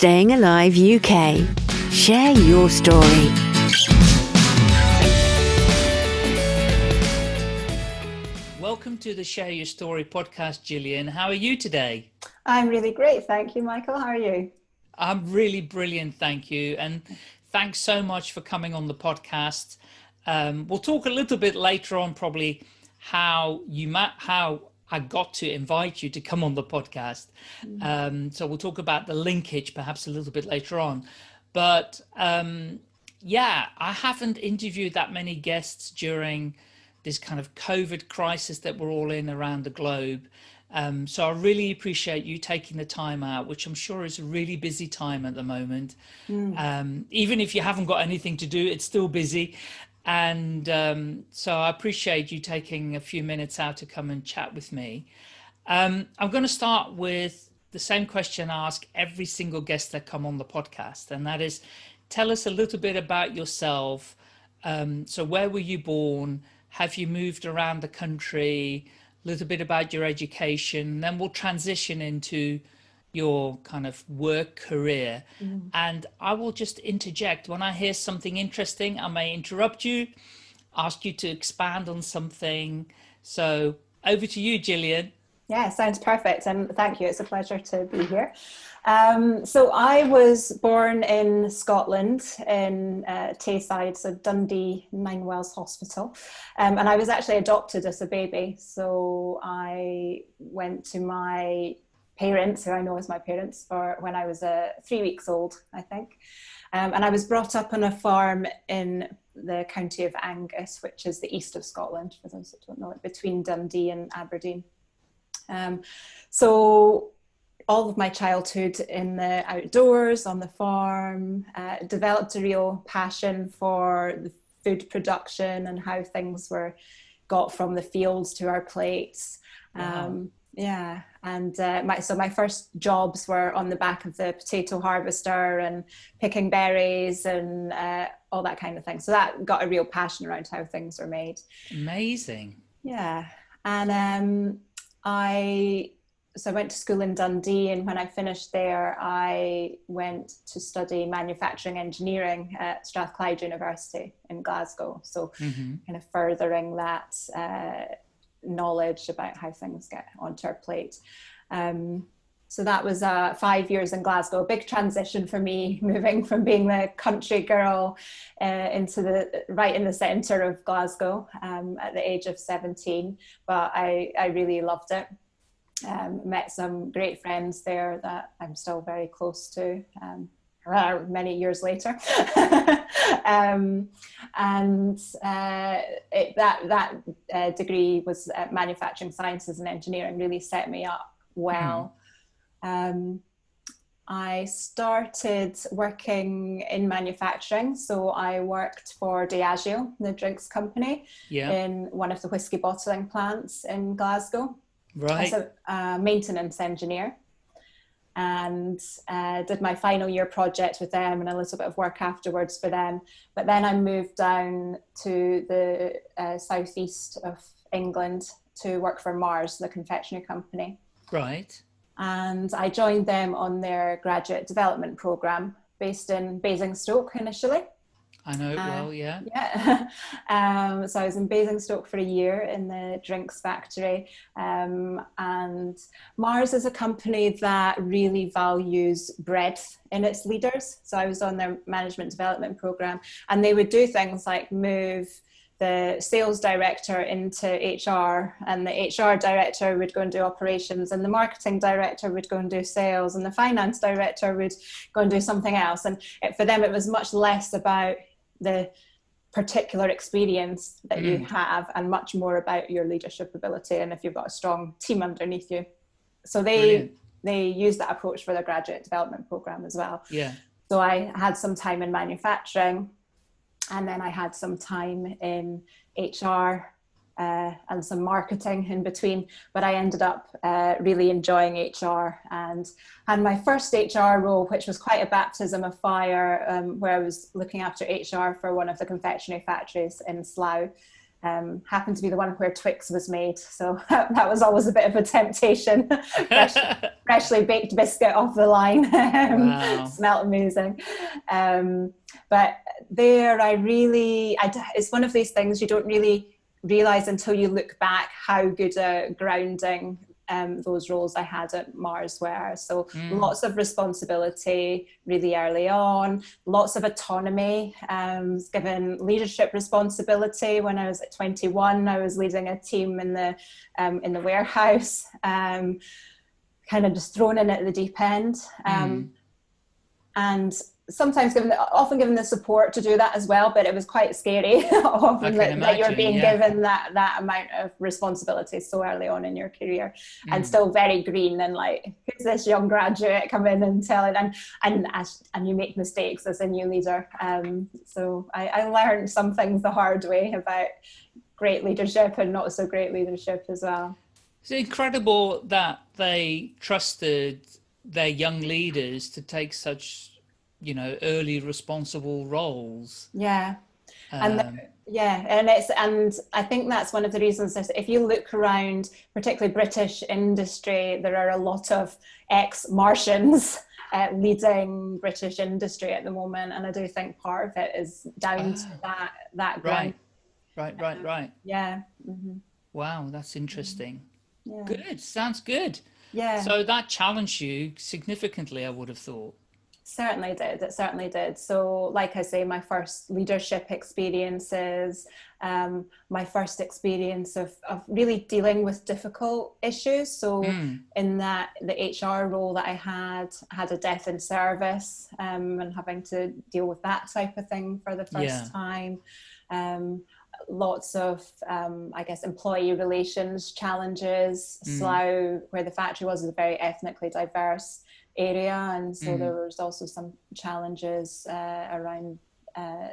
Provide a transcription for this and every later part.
Staying Alive UK. Share your story. Welcome to the Share Your Story podcast, Gillian. How are you today? I'm really great. Thank you, Michael. How are you? I'm really brilliant. Thank you. And thanks so much for coming on the podcast. Um, we'll talk a little bit later on, probably how you met, how I got to invite you to come on the podcast. Mm. Um, so we'll talk about the linkage perhaps a little bit later on. But um, yeah, I haven't interviewed that many guests during this kind of COVID crisis that we're all in around the globe. Um, so I really appreciate you taking the time out, which I'm sure is a really busy time at the moment. Mm. Um, even if you haven't got anything to do, it's still busy. And um, so I appreciate you taking a few minutes out to come and chat with me. Um, I'm going to start with the same question I ask every single guest that come on the podcast, and that is, tell us a little bit about yourself. Um, so where were you born? Have you moved around the country? A little bit about your education, then we'll transition into your kind of work career. Mm. And I will just interject when I hear something interesting, I may interrupt you, ask you to expand on something. So over to you, Gillian. Yeah, sounds perfect. And thank you. It's a pleasure to be here. Um, so I was born in Scotland in uh, Tayside, so Dundee Ninewells Hospital. Um, and I was actually adopted as a baby. So I went to my parents, who I know as my parents, for when I was uh, three weeks old, I think. Um, and I was brought up on a farm in the county of Angus, which is the east of Scotland, for those that don't know it, between Dundee and Aberdeen. Um, so all of my childhood in the outdoors, on the farm, uh, developed a real passion for the food production and how things were got from the fields to our plates. Wow. Yeah and uh, my so my first jobs were on the back of the potato harvester and picking berries and uh, all that kind of thing. So that got a real passion around how things are made. Amazing. Yeah and um, i so i went to school in dundee and when i finished there i went to study manufacturing engineering at strathclyde university in glasgow. So mm-hmm. kind of furthering that uh, knowledge about how things get onto our plate. Um, so that was uh, five years in Glasgow, a big transition for me, moving from being the country girl uh, into the right in the centre of Glasgow um, at the age of 17. But I, I really loved it. Um, met some great friends there that I'm still very close to. Um, uh, many years later. um, and uh, it, that, that uh, degree was manufacturing sciences and engineering really set me up well. Mm. Um, I started working in manufacturing. So I worked for Diageo, the drinks company, yeah. in one of the whiskey bottling plants in Glasgow. Right. As a maintenance engineer and uh, did my final year project with them and a little bit of work afterwards for them. But then I moved down to the uh, southeast of England to work for Mars, the confectionery company. Right. And I joined them on their graduate development program based in Basingstoke initially. I know it uh, well, yeah. Yeah. um, so I was in Basingstoke for a year in the drinks factory. Um, and Mars is a company that really values breadth in its leaders. So I was on their management development program, and they would do things like move the sales director into HR, and the HR director would go and do operations, and the marketing director would go and do sales, and the finance director would go and do something else. And it, for them, it was much less about the particular experience that mm. you have and much more about your leadership ability and if you've got a strong team underneath you so they Brilliant. they use that approach for their graduate development program as well yeah so i had some time in manufacturing and then i had some time in hr uh, and some marketing in between. But I ended up uh, really enjoying HR and had my first HR role, which was quite a baptism of fire, um, where I was looking after HR for one of the confectionery factories in Slough. um, happened to be the one where Twix was made. So that was always a bit of a temptation. Fresh, freshly baked biscuit off the line. Um, wow. Smelled amazing. Um, but there, I really, I, it's one of these things you don't really realize until you look back how good a grounding um, those roles I had at Mars were. So mm. lots of responsibility really early on, lots of autonomy, um, given leadership responsibility. When I was at 21, I was leading a team in the, um, in the warehouse, um, kind of just thrown in at the deep end. Mm. And sometimes given the, often given the support to do that as well but it was quite scary often that, imagine, that, you're being yeah. given that that amount of responsibility so early on in your career mm. and still very green and like who's this young graduate come in and tell it and and and you make mistakes as a new leader um, so I, I learned some things the hard way about great leadership and not so great leadership as well it's incredible that they trusted their young leaders to take such you know early responsible roles. Yeah. Um, and yeah and it's and i think that's one of the reasons that if you look around particularly british industry there are a lot of ex-martians uh, leading british industry at the moment and i do think part of it is down to ah. that that right. right right um, right. Yeah. Mm -hmm. wow that's interesting. Yeah. good sounds good. Yeah. So that challenged you significantly i would have thought Certainly did. It certainly did. So, like I say, my first leadership experiences, um, my first experience of, of really dealing with difficult issues. So, mm. in that the HR role that I had, had a death in service, um, and having to deal with that type of thing for the first yeah. time. Um, lots of, um, I guess, employee relations challenges. Mm. Slough, where the factory was, is a very ethnically diverse area and so mm. there was also some challenges uh, around uh,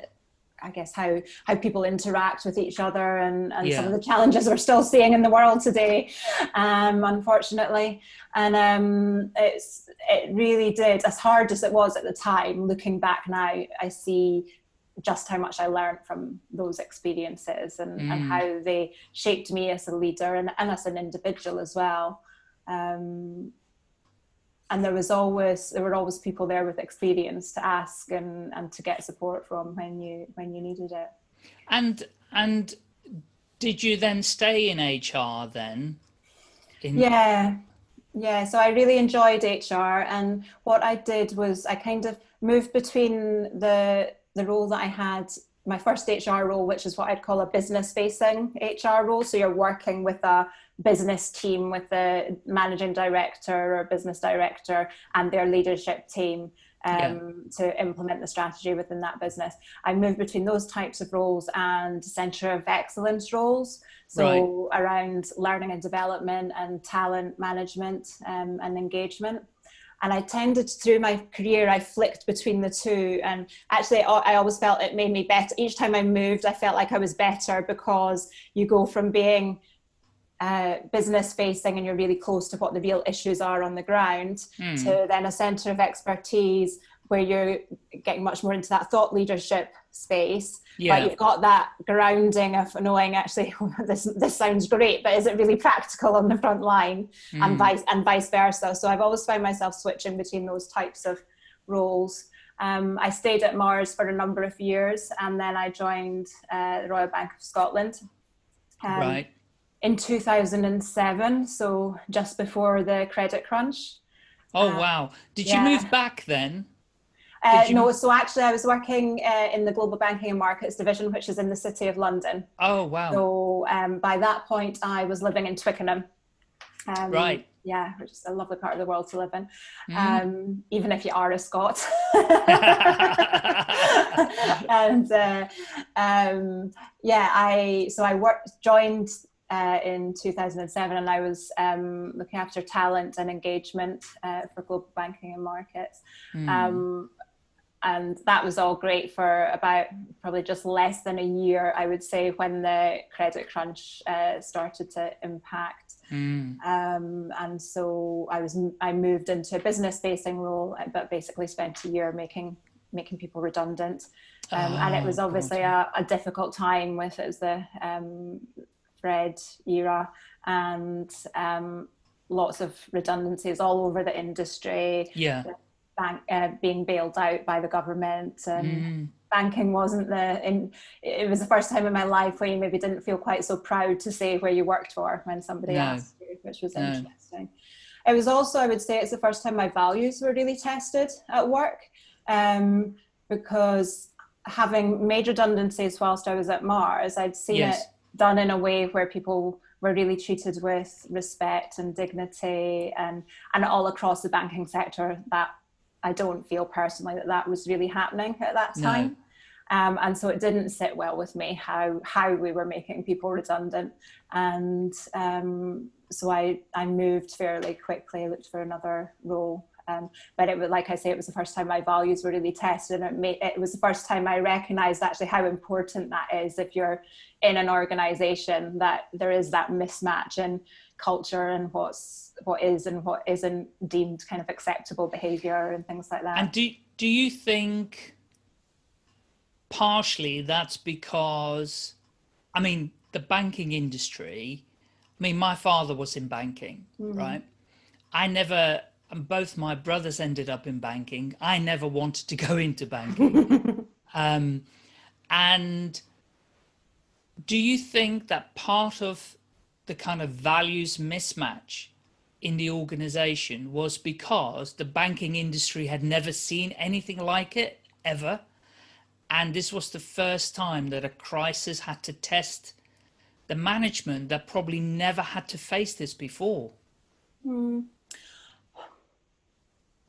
I guess how how people interact with each other and, and yeah. some of the challenges we're still seeing in the world today, um, unfortunately. And um, it's it really did, as hard as it was at the time, looking back now, I see just how much I learned from those experiences and, mm. and how they shaped me as a leader and, and as an individual as well. Um, and there was always there were always people there with experience to ask and and to get support from when you when you needed it. And and did you then stay in hr then? In yeah. Yeah so i really enjoyed hr and what i did was i kind of moved between the the role that i had my first hr role which is what i'd call a business facing hr role. So you're working with a business team with the managing director or business director and their leadership team um, yeah. to implement the strategy within that business. I moved between those types of roles and center of excellence roles. So right. around learning and development and talent management um, and engagement. And I tended through my career, I flicked between the two. And actually, I always felt it made me better. Each time I moved, I felt like I was better because you go from being uh, business facing and you're really close to what the real issues are on the ground mm. to then a center of expertise where you're getting much more into that thought leadership space yeah. but you've got that grounding of knowing actually this this sounds great but is it really practical on the front line mm. and vice and vice versa so i've always found myself switching between those types of roles um, I stayed at Mars for a number of years and then I joined uh, the Royal Bank of Scotland. Um, right in 2007, so just before the credit crunch. Oh, uh, wow. Did yeah. you move back then? Uh, no, so actually I was working uh, in the Global Banking and Markets Division, which is in the City of London. Oh, wow. So um, by that point, I was living in Twickenham. Um, right. Yeah, which is a lovely part of the world to live in, mm. um, even if you are a Scot. and uh, um, yeah, I so I worked, joined uh, in 2007 and I was um, looking after talent and engagement uh, for global banking and markets. Mm. Um, and that was all great for about probably just less than a year, I would say, when the credit crunch uh, started to impact. Mm. Um, and so I was I moved into a business facing role, but basically spent a year making making people redundant. Um, oh, and it was ah, obviously a, a, difficult time with it was the um, Fred era and um, lots of redundancies all over the industry. Yeah. Bank, uh, being bailed out by the government and mm. banking wasn't the in it was the first time in my life where you maybe didn't feel quite so proud to say where you worked for when somebody no. asked you which was no. interesting it was also i would say it's the first time my values were really tested at work um, because having made redundancies whilst i was at mars i'd seen yes. it done in a way where people were really treated with respect and dignity and and all across the banking sector that I don't feel personally that that was really happening at that time. No. Um, and so it didn't sit well with me how how we were making people redundant and um, so I, I moved fairly quickly looked for another role um, but it was like I say, it was the first time my values were really tested, and it, made, it was the first time I recognised actually how important that is if you're in an organisation that there is that mismatch in culture and what's what is and what isn't deemed kind of acceptable behaviour and things like that. And do do you think partially that's because, I mean, the banking industry. I mean, my father was in banking, mm -hmm. right? I never both my brothers ended up in banking. I never wanted to go into banking. um, and do you think that part of the kind of values mismatch in the organization was because the banking industry had never seen anything like it ever? And this was the first time that a crisis had to test the management that probably never had to face this before. Mm.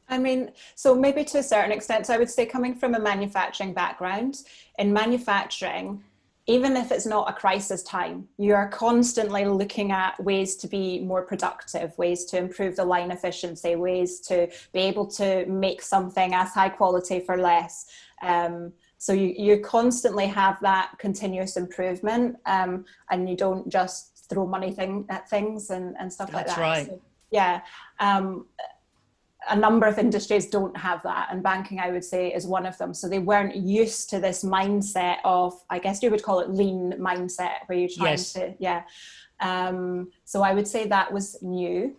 I mean, so maybe to a certain extent, so I would say coming from a manufacturing background, in manufacturing, even if it's not a crisis time, you are constantly looking at ways to be more productive, ways to improve the line efficiency, ways to be able to make something as high quality for less. Um, so you, you constantly have that continuous improvement um, and you don't just throw money thing at things and, and stuff That's like that. That's Right. So, yeah. Um, a number of industries don't have that and banking i would say is one of them so they weren't used to this mindset of i guess you would call it lean mindset where you're trying yes. to yeah um, so i would say that was new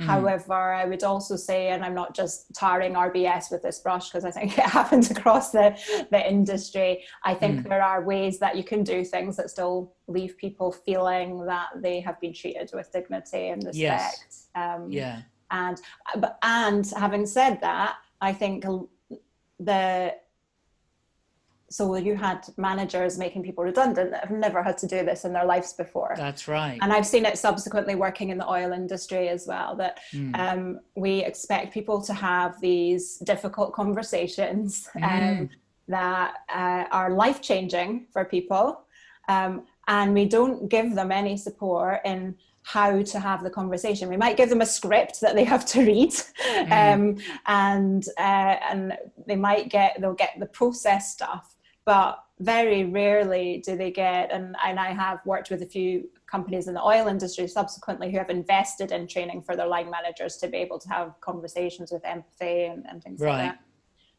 mm. however i would also say and i'm not just tarring rbs with this brush because i think it happens across the the industry i think mm. there are ways that you can do things that still leave people feeling that they have been treated with dignity and respect yes. um, yeah and and having said that i think the so you had managers making people redundant that have never had to do this in their lives before that's right and i've seen it subsequently working in the oil industry as well that mm. um, we expect people to have these difficult conversations mm. um, that uh, are life-changing for people um, and we don't give them any support in how to have the conversation. We might give them a script that they have to read, mm. um, and uh, and they might get they'll get the process stuff, but very rarely do they get. And and I have worked with a few companies in the oil industry subsequently who have invested in training for their line managers to be able to have conversations with empathy and, and things right. like that.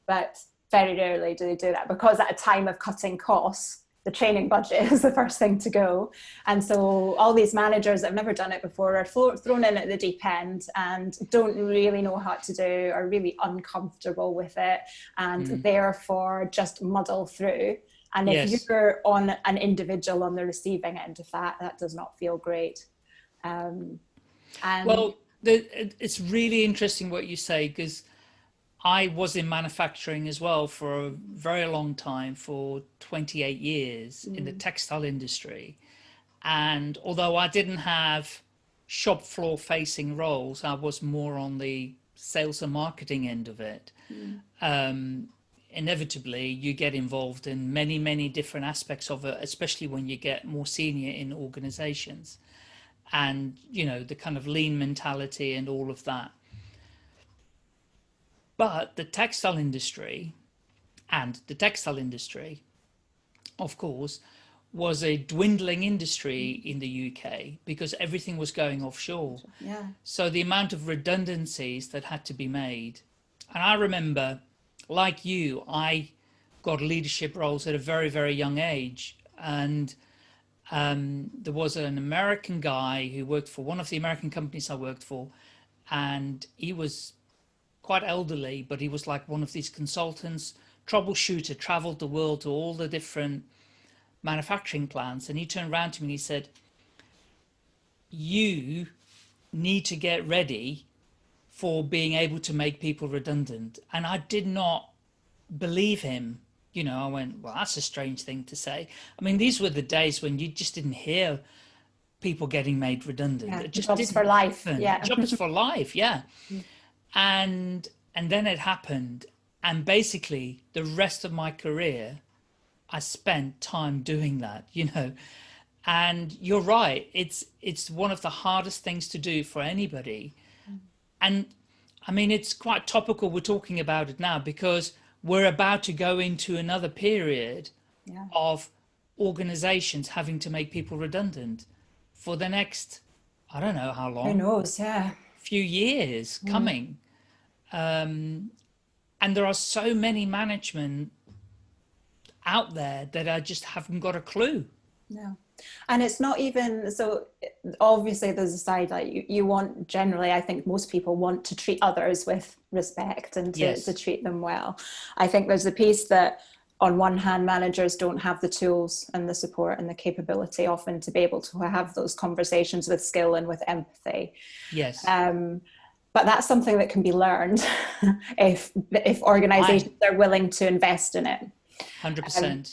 But very rarely do they do that because at a time of cutting costs the training budget is the first thing to go. And so all these managers that have never done it before are thrown in at the deep end and don't really know how to do, are really uncomfortable with it and mm. therefore just muddle through. And if yes. you're on an individual on the receiving end of that, that does not feel great. Um, and well, the, it's really interesting what you say because I was in manufacturing as well for a very long time, for 28 years mm. in the mm. textile industry. And although I didn't have shop floor facing roles, I was more on the sales and marketing end of it. Mm. Um, inevitably, you get involved in many, many different aspects of it, especially when you get more senior in organizations and, you know, the kind of lean mentality and all of that. But the textile industry and the textile industry, of course, was a dwindling industry in the UK because everything was going offshore. Yeah. So the amount of redundancies that had to be made. And I remember like you, I got leadership roles at a very, very young age. And um, there was an American guy who worked for one of the American companies I worked for, and he was quite elderly, but he was like one of these consultants, troubleshooter, traveled the world to all the different manufacturing plants. And he turned around to me and he said, you need to get ready for being able to make people redundant. And I did not believe him. You know, I went, well, that's a strange thing to say. I mean, these were the days when you just didn't hear people getting made redundant. Yeah, it just jobs for life. happen. Yeah. Jobs for life. Yeah. Mm. And, and then it happened. And basically the rest of my career, I spent time doing that, you know, and you're right. It's, it's one of the hardest things to do for anybody. And I mean, it's quite topical. We're talking about it now because we're about to go into another period Yeah. of organizations having to make people redundant for the next, I don't know how long Who knows? Yeah. few years coming. Um, and there are so many management out there that I just haven't got a clue. No. And it's not even so obviously there's a side like you, you want generally, I think most people want to treat others with respect and to, Yes. to treat them well. I think there's a piece that on one hand managers don't have the tools and the support and the capability often to be able to have those conversations with skill and with empathy. Yes. Um, but that's something that can be learned if if organizations are willing to invest in it. 100%. Um,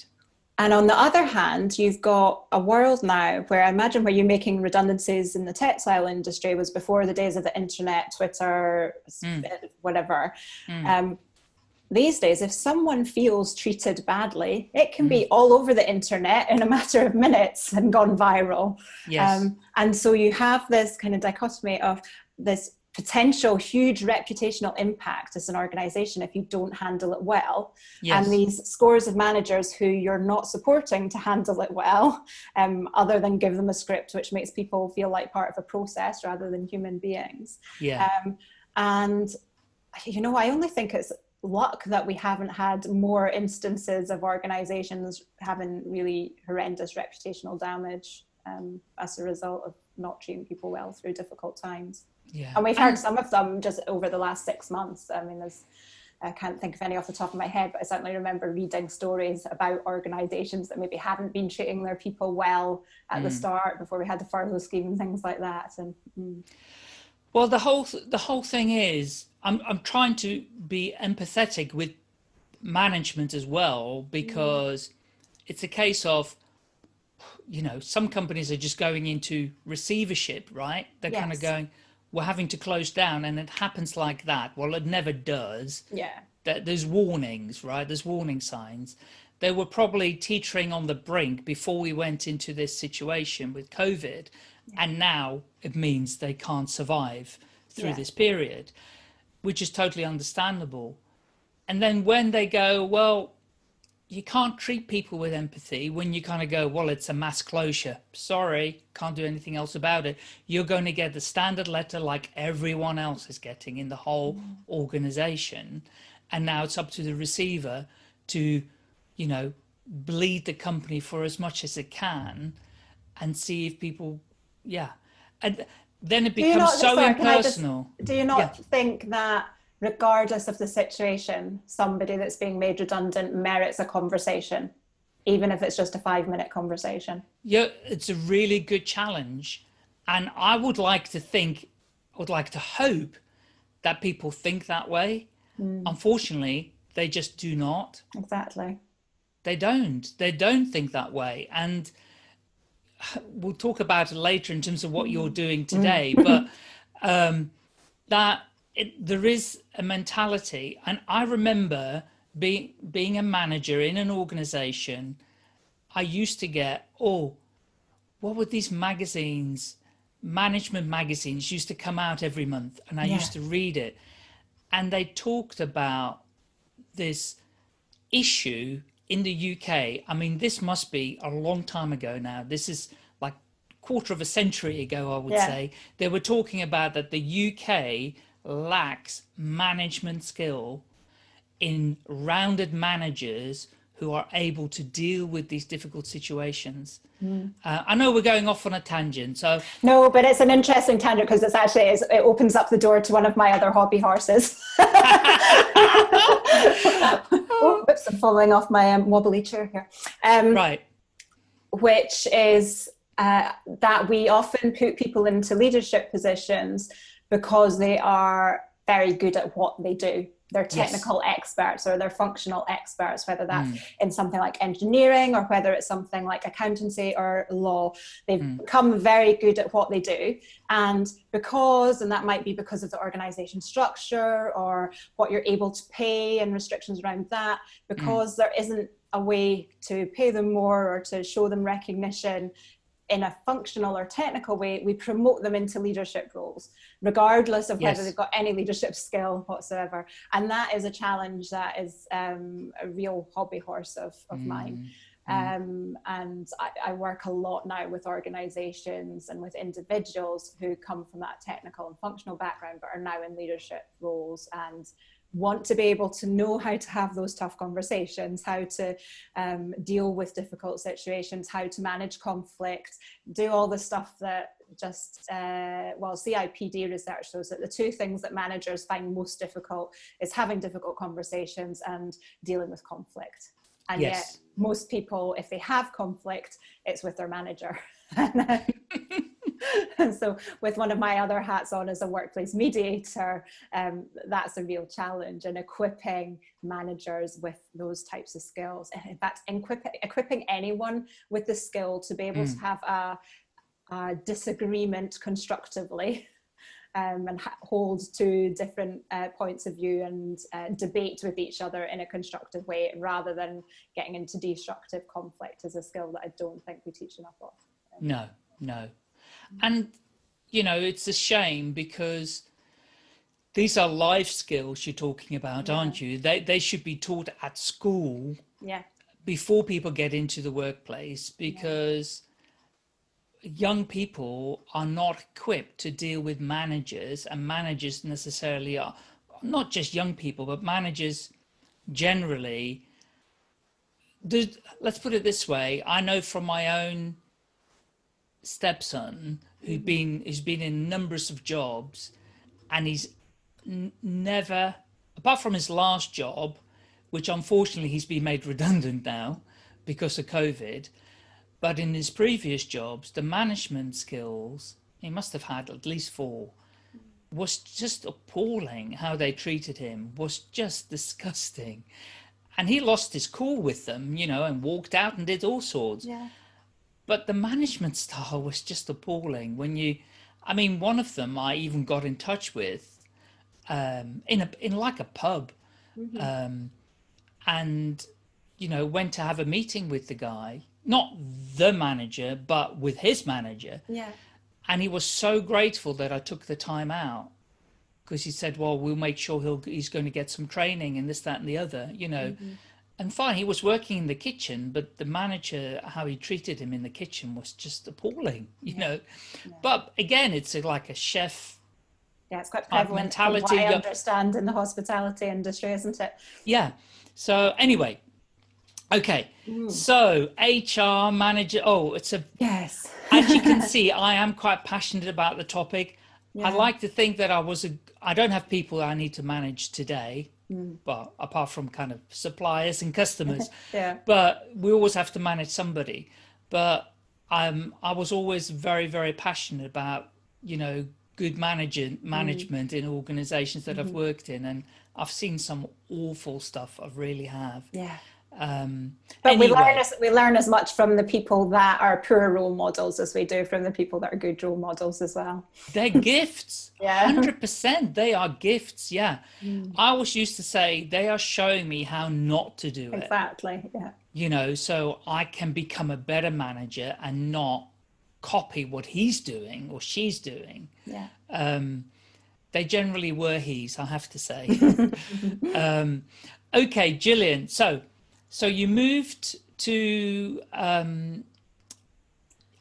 and on the other hand, you've got a world now where I imagine where you're making redundancies in the textile industry was before the days of the internet, Twitter, s- eh, whatever. Um, these days, if someone feels treated badly, it can be all over the internet in a matter of minutes and gone viral. yes. Um, and so you have this kind of dichotomy of this potential huge reputational impact as an organization if you don't handle it well yes. and these scores of managers who you're not supporting to handle it well um, other than give them a script which makes people feel like part of a process rather than human beings yeah. um, and you know i only think it's luck that we haven't had more instances of organizations having really horrendous reputational damage um, as a result of not treating people well through difficult times yeah. and we've heard some of them just over the last six months. I mean, there's, I can't think of any off the top of my head, but I certainly remember reading stories about organisations that maybe hadn't been treating their people well at the start before we had the furlough scheme and things like that. And mm, Well, the whole the whole thing is, I'm I'm trying to be empathetic with management as well because it's a case of, you know, some companies are just going into receivership, right? They're kind of going, we're having to close down, and it happens like that. Well, it never does. yeah, There- There's warnings, right? There's warning signs. They were probably teetering on the brink before we went into this situation with COVID. And now it means they can't survive through Yeah. this period, which is totally understandable. And then when they go, well, you can't treat people with empathy when you kind of go, well, it's a mass closure. Sorry, can't do anything else about it. You're going to get the standard letter like everyone else is getting in the whole mm. organization. And now it's up to the receiver to, you know, bleed the company for as much as it can and see if people, yeah. And then it becomes not- so sorry, can just- impersonal. do you not Yeah. think that regardless of the situation, somebody that's being made redundant merits a conversation, even if it's just a five minute conversation? Yeah, it's a really good challenge. And I would like to think, I would like to hope that people think that way. Hmm. Unfortunately, they just do not. Exactly. They don't. They don't think that way. And we'll talk about it later in terms of what you're hmm. doing hmm. today. But um, that it, there is a mentality. And I remember being being a manager in an organization. I used to get, oh, what were these magazines? Management magazines used to come out every month, and I Yeah. used to read it. And they talked about this issue in the UK. I mean, this must be a long time ago now. This is like quarter of a century ago, I would Yeah. say. They were talking about that the UK lacks management skill in rounded managers who are able to deal with these difficult situations. Mm. Uh, I know we're going off on a tangent, so no, but it's an interesting tangent because it's actually it's, it opens up the door to one of my other hobby horses. oh, whoops! I'm falling off my um, wobbly chair here. Um, right. Which is uh, that we often put people into leadership positions because they are very good at what they do they're technical yes. experts or they're functional experts, whether that's mm. in something like engineering or whether it's something like accountancy or law. They've mm. become very good at what they do. And because, and that might be because of the organization structure or what you're able to pay and restrictions around that, hmm. because mm. there isn't a way to pay them more or to show them recognition in a functional or technical way, we promote them into leadership roles, regardless of yes. whether they've got any leadership skill whatsoever. And that is a challenge that is um, a real hobby horse of, of mm. mine. Mm. Um, and I, I, work a lot now with organizations and with individuals who come from that technical and functional background, but are now in leadership roles and want to be able to know how to have those tough conversations, how to um, deal with difficult situations, how to manage conflict, do all the stuff that just, uh, well, CIPD research shows that the two things that managers find most difficult is having difficult conversations and dealing with conflict. And yes. yet most people, if they have conflict, it's with their manager. and so with one of my other hats on as a workplace mediator, um, that's a real challenge and equipping managers with those types of skills. And in fact, equipping, equipping anyone with the skill to be able mm. to have a, a disagreement constructively um, and hold two different uh, points of view and uh, debate with each other in a constructive way rather than getting into destructive conflict is a skill that I don't think we teach enough of. No, no, and, you know, it's a shame because these are life skills you're talking about, yeah. aren't you? They, they should be taught at school yeah. before people get into the workplace because yeah. young people are not equipped to deal with managers and managers necessarily are not just young people, but managers generally. let's put it this way. I know from my own stepson who's mm-hmm. been who's been in numbers of jobs and he's never apart from his last job which unfortunately he's been made redundant now because of covid but in his previous jobs the management skills he must have had at least four was just appalling how they treated him was just disgusting. And he lost his cool with them you know and walked out and did all sorts. Yeah but the management style was just appalling when you i mean one of them i even got in touch with um, in a in like a pub mm -hmm. um, and you know went to have a meeting with the guy not the manager but with his manager. Yeah. And he was so grateful that i took the time out because he said well we'll make sure he'll he's going to get some training and this that and the other you know. Mm -hmm and fine, he was working in the kitchen, but the manager, how he treated him in the kitchen was just appalling, you yeah. know. Yeah. But again, it's a, like a chef. Yeah, it's quite prevalent mentality. I understand in the hospitality industry, isn't it? Yeah. So anyway, okay. Mm. So HR manager. Oh, it's a yes. as you can see, I am quite passionate about the topic. Yeah. I like to think that I was a. I don't have people I need to manage today mm. but apart from kind of suppliers and customers yeah but we always have to manage somebody but um, I was always very very passionate about you know good managing management mm. in organizations that mm -hmm. I've mm-hmm. worked in and I've seen some awful stuff I really have yeah um, but anyway. we learn as we learn as much from the people that are poor role models as we do from the people that are good role models as well. They're gifts. yeah, hundred percent. They are gifts. Yeah, mm. I always used to say they are showing me how not to do it. Exactly. Yeah. You know, so I can become a better manager and not copy what he's doing or she's doing. Yeah. Um, they generally were he's, I have to say. um, okay, Gillian. So so you moved to um,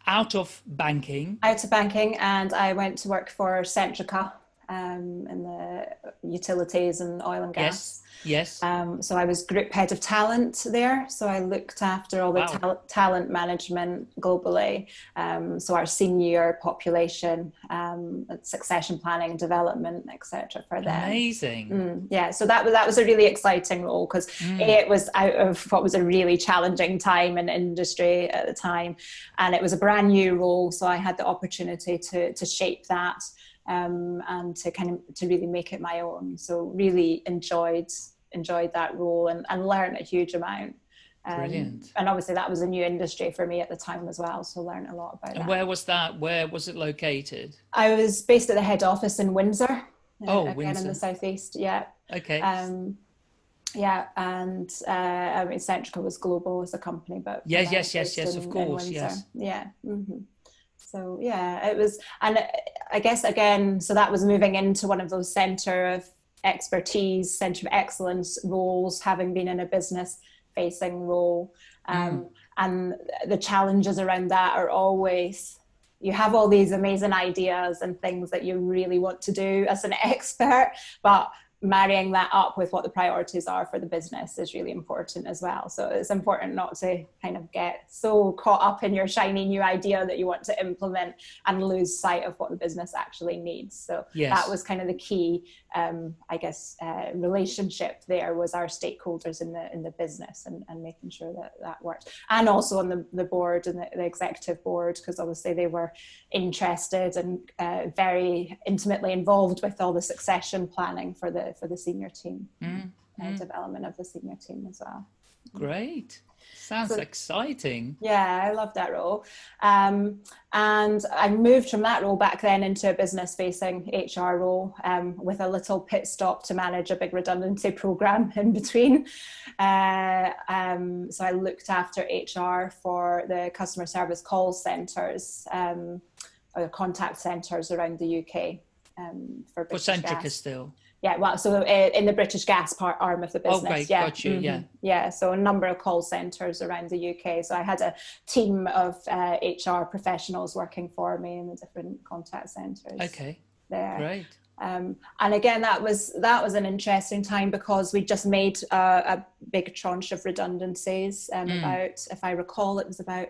out of banking. Out of banking, and I went to work for Centrica um, in the utilities and oil and gas. Yes. Yes. Um, so I was group head of talent there. So I looked after all the Wow. tal- talent management globally. Um, so our senior population, um, succession planning, development, etc. for them. Amazing. Mm, yeah, so that was that was a really exciting role because Mm. it was out of what was a really challenging time in industry at the time, and it was a brand new role. So I had the opportunity to to shape that um, and to kind of to really make it my own. So really enjoyed enjoyed that role and, and learned a huge amount. Um, Brilliant. And obviously that was a new industry for me at the time as well. So learned a lot about And that. where was that? Where was it located? I was based at the head office in Windsor. uh, Oh, again in the southeast. Yeah. Okay. Um, yeah, and uh, I mean, Centrica was global as a company, but Yes, yes, yes, yes, of in- course, yes. Yeah. hmm So yeah, it was, and I guess again, so that was moving into one of those center of expertise, center of excellence roles, having been in a business facing role, um, and the challenges around that are always you have all these amazing ideas and things that you really want to do as an expert, but marrying that up with what the priorities are for the business is really important as well. So it's important not to kind of get so caught up in your shiny new idea that you want to implement and lose sight of what the business actually needs. So Yes. that was kind of the key, um, I guess, uh, relationship there was our stakeholders in the in the business and, and making sure that that worked, and also on the, the board and the, the executive board because obviously they were interested and uh, very intimately involved with all the succession planning for the for the senior team, Mm, uh, development of the senior team as well. Great. Sounds So- exciting. Yeah, I love that role. Um, and I moved from that role back then into a business facing HR role um, with a little pit stop to manage a big redundancy program in between. Uh, um, so I looked after HR for the customer service call centres um, or contact centres around the UK. Um, for For Centrica Gas. still. Yeah, well, so uh, in the British Gas part arm of the Oh, business. great, yeah, got you, yeah. mhm, yeah. So a number of call centres around the UK. So I had a team of uh, HR professionals working for me in the different contact centres. Okay. there. Great. Um, and again, that was that was an interesting time because we just made uh, a big tranche of redundancies. Um, Mm. About, if I recall, it was about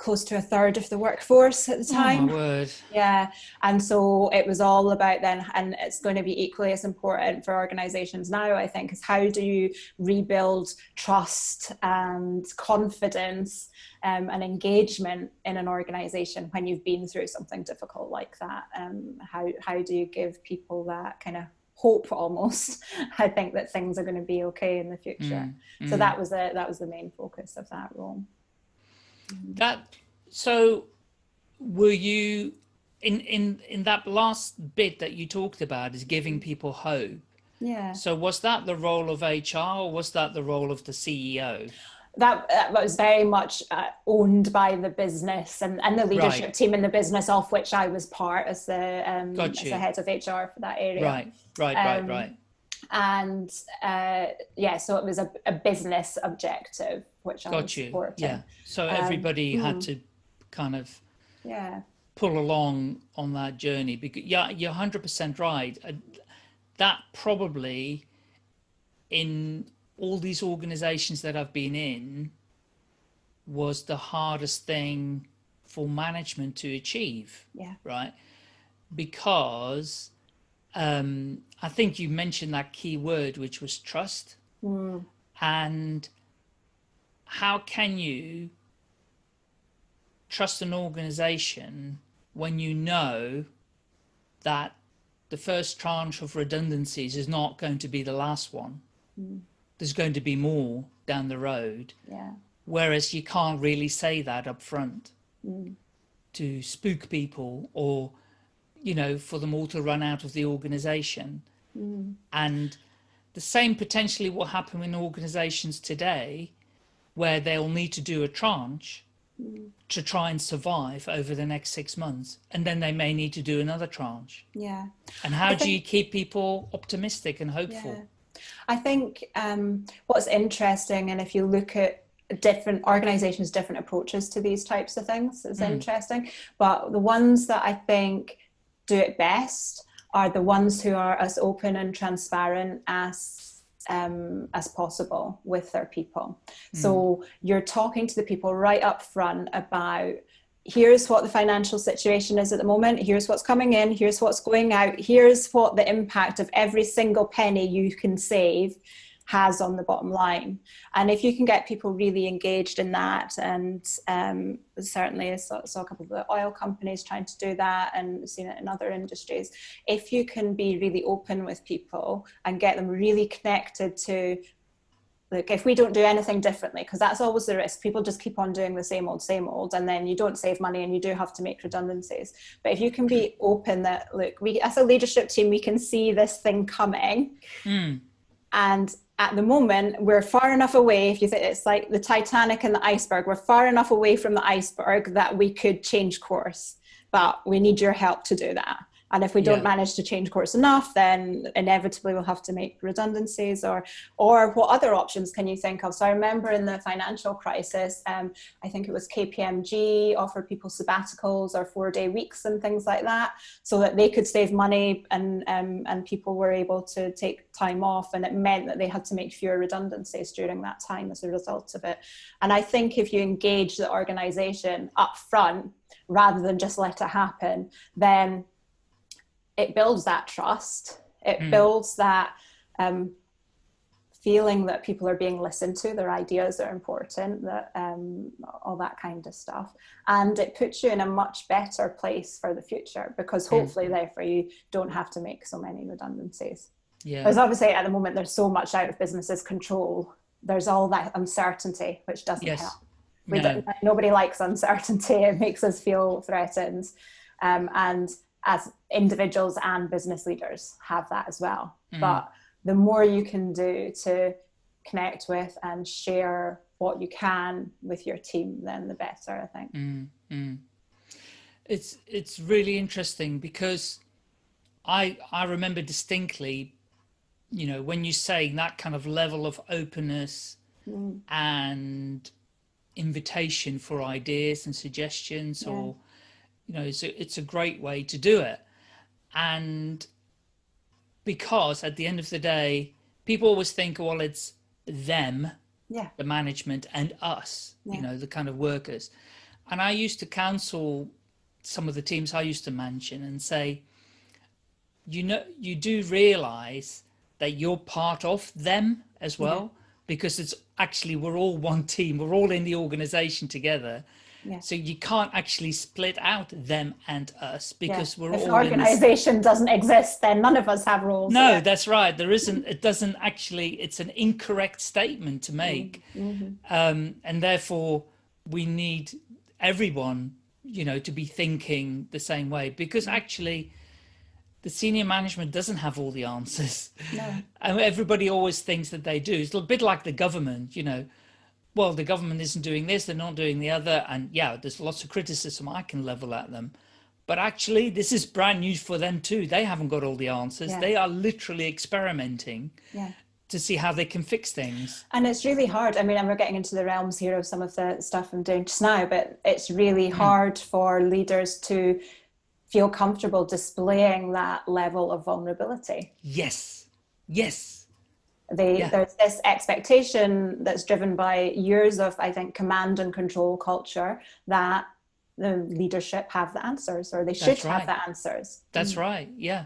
close to a third of the workforce at the time. Oh my word. Yeah, and so it was all about then, and it's going to be equally as important for organizations now, I think, is how do you rebuild trust and confidence um, and engagement in an organization when you've been through something difficult like that? Um, how, how do you give people that kind of hope almost? I think that things are going to be okay in the future. Mm, So mm. that was the, that was the main focus of that role. That so were you in in in that last bit that you talked about is giving people hope Yeah. so was that the role of hr or was that the role of the ceo that, that was very much uh, owned by the business and, and the leadership Right. team in the business of which I was part as the um, as the head of HR for that area. right right right Um, right And uh, yeah, so it was a, a business objective which I was got you supporting. yeah so Um, everybody had mm. to kind of Yeah. pull along on that journey because yeah you're 100% right that probably in all these organizations that i've been in was the hardest thing for management to achieve Yeah. right because um, i think you mentioned that key word which was trust Mm. and how can you trust an organization when you know that the first tranche of redundancies is not going to be the last one? There's going to be more down the road, Yeah. whereas you can't really say that up front Mm. to spook people or, you know, for them all to run out of the organization. Mm. And the same potentially will happen in organizations today where they'll need to do a tranche to try and survive over the next six months. And then they may need to do another tranche. Yeah. And how I do you keep people optimistic and hopeful? Yeah. I think um, what's interesting, and if you look at different organizations, different approaches to these types of things, is Mm. interesting. But the ones that I think do it best are the ones who are as open and transparent as um, as possible with their people. Mm. So you're talking to the people right up front about here's what the financial situation is at the moment, here's what's coming in, here's what's going out, here's what the impact of every single penny you can save has on the bottom line. And if you can get people really engaged in that, and um, certainly I saw, saw, a couple of the oil companies trying to do that and seen it in other industries, if you can be really open with people and get them really connected to look, if we don't do anything differently, because that's always the risk, people just keep on doing the same old, same old, and then you don't save money and you do have to make redundancies. But if you can be open that, look, we as a leadership team, we can see this thing coming. Mm. And at the moment we're far enough away if you think it's like the titanic and the iceberg we're far enough away from the iceberg that we could change course. But we need your help to do that and if we don't yeah. manage to change course enough, then inevitably we'll have to make redundancies or, or what other options can you think of? So I remember in the financial crisis, um, I think it was KPMG offered people sabbaticals or four day weeks and things like that so that they could save money and, um, and people were able to take time off and it meant that they had to make fewer redundancies during that time as a result of it. And I think if you engage the organization up front, rather than just let it happen, then it builds that trust. It mm. builds that um, feeling that people are being listened to, their ideas are important, that um, all that kind of stuff. And it puts you in a much better place for the future because hmm. hopefully, mm. therefore, you don't have to make so many redundancies. Yeah. Because obviously, at the moment, there's so much out of businesses' control. There's all that uncertainty, which doesn't yes. help. No. nobody likes uncertainty. It makes us feel threatened. Um, and as individuals and business leaders have that as well. Mm. But the more you can do to connect with and share what you can with your team, then the better, I think. Mm, mm. It's it's really interesting because I I remember distinctly, you know, when you saying that kind of level of openness mm. and invitation for ideas and suggestions yeah. or you know, it's a, it's a great way to do it. And because at the end of the day, people always think, well, it's them, yeah. the management and us, yeah. you know, the kind of workers. And I used to counsel some of the teams I used to mention and say, you know, you do realize that you're part of them as mm-hmm. well, yeah. because it's actually, we're all one team, we're all in the organization together. Yeah. So you can't actually split out them and us because yeah. we're if all. If organization doesn't exist, then none of us have roles. No, yeah. that's right. There isn't. It doesn't actually. It's an incorrect statement to make, mm -hmm. um, and therefore we need everyone, you know, to be thinking the same way because actually. The senior management doesn't have all the answers. No. And everybody always thinks that they do. It's a bit like the government, you know well, the government isn't doing this, they're not doing the other. And yeah, there's lots of criticism I can level at them. But actually, this is brand new for them too. They haven't got all the answers. Yeah. They are literally experimenting yeah. to see how they can fix things. And it's really hard. I mean, and we're getting into the realms here of some of the stuff I'm doing just now, but it's really mm. hard for leaders to feel comfortable displaying that level of vulnerability. Yes. Yes they, yeah. There's this expectation that's driven by years of, I think, command and control culture that the leadership have the answers or they should right. have the answers. That's mm. right. Yeah.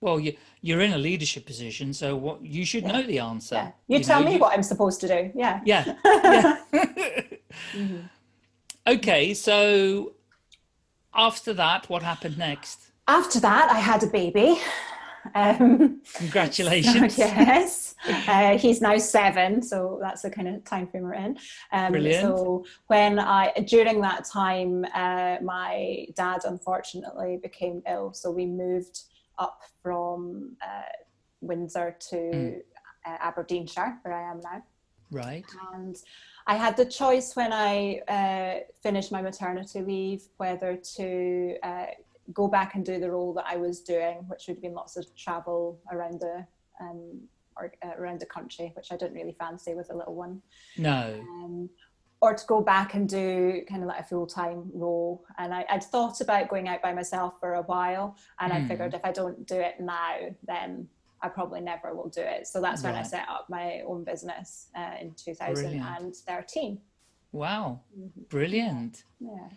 Well, you, you're in a leadership position, so what you should yeah. know the answer. Yeah. You, you, tell know, me you... what I'm supposed to do. Yeah. Yeah. yeah. mm -hmm. Okay, so after that, what happened next? After that, I had a baby. Um, Congratulations. So, yes, uh, he's now seven, so that's the kind of time frame we're in. Um, Brilliant. So when I, during that time, uh, my dad unfortunately became ill, so we moved up from uh, Windsor to mm. Aberdeenshire, where I am now. Right. And I had the choice when I uh, finished my maternity leave whether to uh, go back and do the role that I was doing, which would have been lots of travel around the um, or, uh, around the country, which I didn't really fancy with a little one. No. Um, or to go back and do kind of like a full-time role and I, would thought about going out by myself for a while and mm. I figured if I don't do it now then I probably never will do it so that's right. when I set up my own business uh, in 2013 Brilliant. wow mm-hmm. brilliant yeah